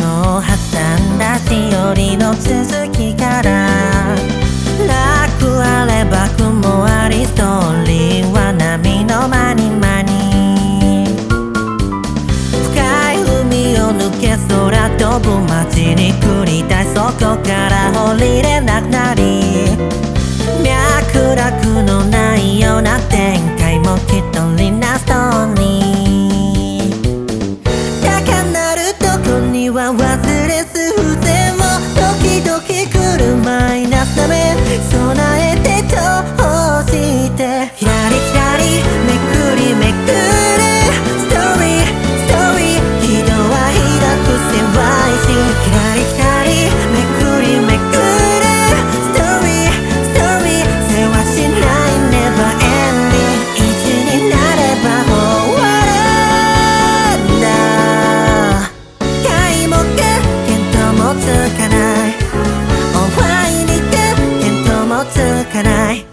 か昨日挟んだ日和の続きから楽あれば雲ありストーリーは波の間に。間に深い海を抜け空飛ぶ街に繰りたいそこから降りれなくつかない。